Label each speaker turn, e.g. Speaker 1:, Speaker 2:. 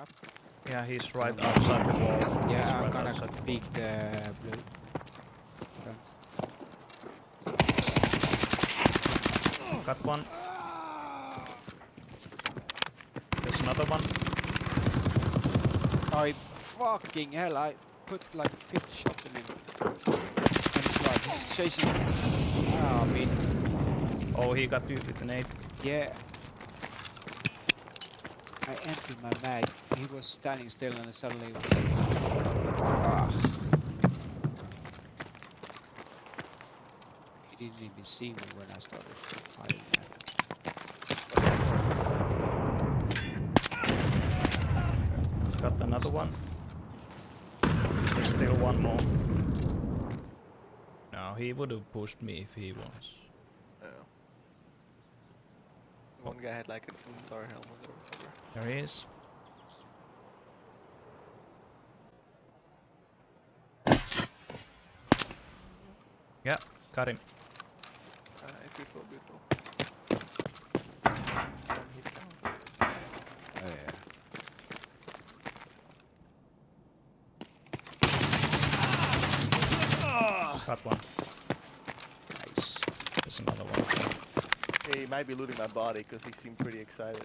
Speaker 1: up.
Speaker 2: Yeah, he's right outside the wall. He's
Speaker 1: Yeah, I'm
Speaker 2: right
Speaker 1: gonna
Speaker 2: outside the
Speaker 1: pick uh, blue. Guns.
Speaker 2: Got one. There's another one.
Speaker 1: I fucking hell! I put like 50 shots in him. And he's like, he's chasing. Ah, I mean,
Speaker 2: Oh, he got you with an eight.
Speaker 1: yeah. I emptied my mag. He was standing still and suddenly. Was, ah. He didn't even see me when I started fighting. Man.
Speaker 2: Got another one. There's still one more. No, he would have pushed me if he was.
Speaker 3: Yeah. One guy had like an Unzar helmet or whatever.
Speaker 2: There he is. Yeah, got him.
Speaker 3: Uh, beautiful, beautiful. One.
Speaker 1: Oh yeah.
Speaker 2: Got one.
Speaker 1: Nice.
Speaker 2: There's another one.
Speaker 3: He might be looting my body because he seemed pretty excited.